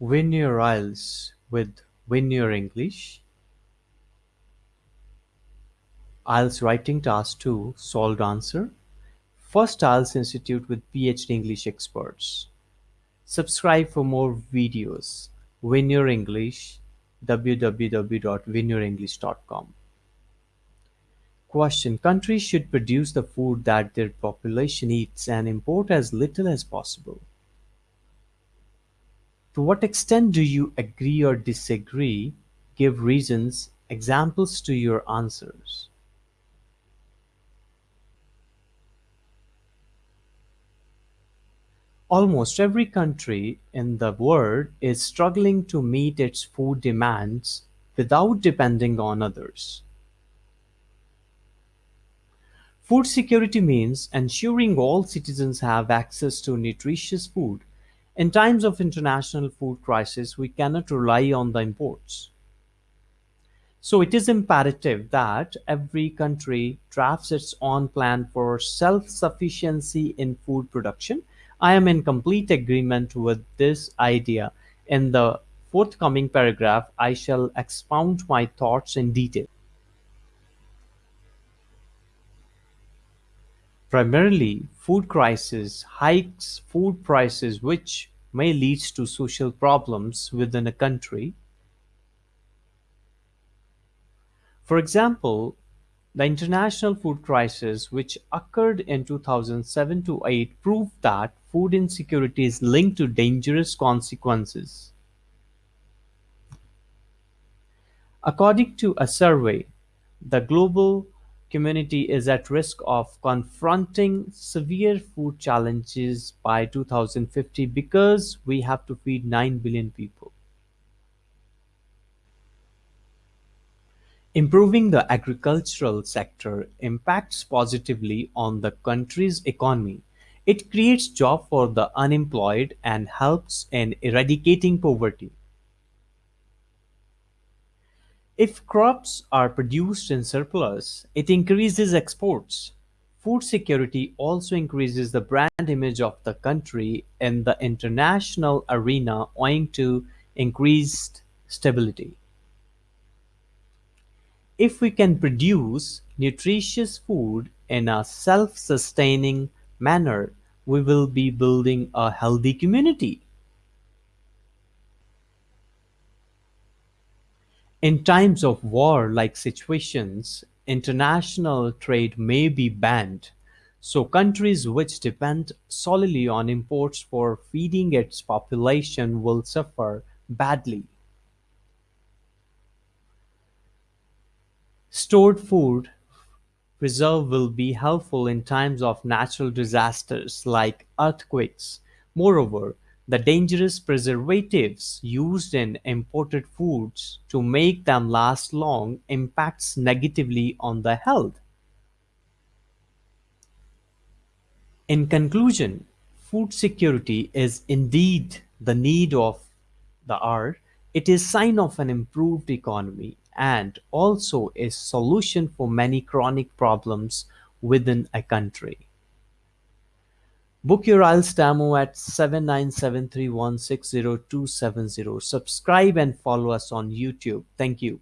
Win your IELTS with Win Your English. IELTS Writing Task 2 Solved Answer First IELTS Institute with PhD English experts. Subscribe for more videos. Win Your English www.winyourenglish.com Question Countries should produce the food that their population eats and import as little as possible. To what extent do you agree or disagree? Give reasons, examples to your answers. Almost every country in the world is struggling to meet its food demands without depending on others. Food security means ensuring all citizens have access to nutritious food in times of international food crisis, we cannot rely on the imports. So it is imperative that every country drafts its own plan for self-sufficiency in food production. I am in complete agreement with this idea. In the forthcoming paragraph, I shall expound my thoughts in detail. Primarily, food crisis hikes food prices which may lead to social problems within a country. For example, the international food crisis which occurred in 2007-08 proved that food insecurity is linked to dangerous consequences. According to a survey, the global community is at risk of confronting severe food challenges by 2050 because we have to feed 9 billion people. Improving the agricultural sector impacts positively on the country's economy. It creates jobs for the unemployed and helps in eradicating poverty. If crops are produced in surplus, it increases exports. Food security also increases the brand image of the country in the international arena owing to increased stability. If we can produce nutritious food in a self-sustaining manner, we will be building a healthy community. In times of war-like situations, international trade may be banned, so countries which depend solely on imports for feeding its population will suffer badly. Stored food reserve will be helpful in times of natural disasters like earthquakes. Moreover, the dangerous preservatives used in imported foods to make them last long impacts negatively on the health. In conclusion, food security is indeed the need of the hour. It is sign of an improved economy and also a solution for many chronic problems within a country. Book your IELTS demo at 7973160270. Subscribe and follow us on YouTube. Thank you.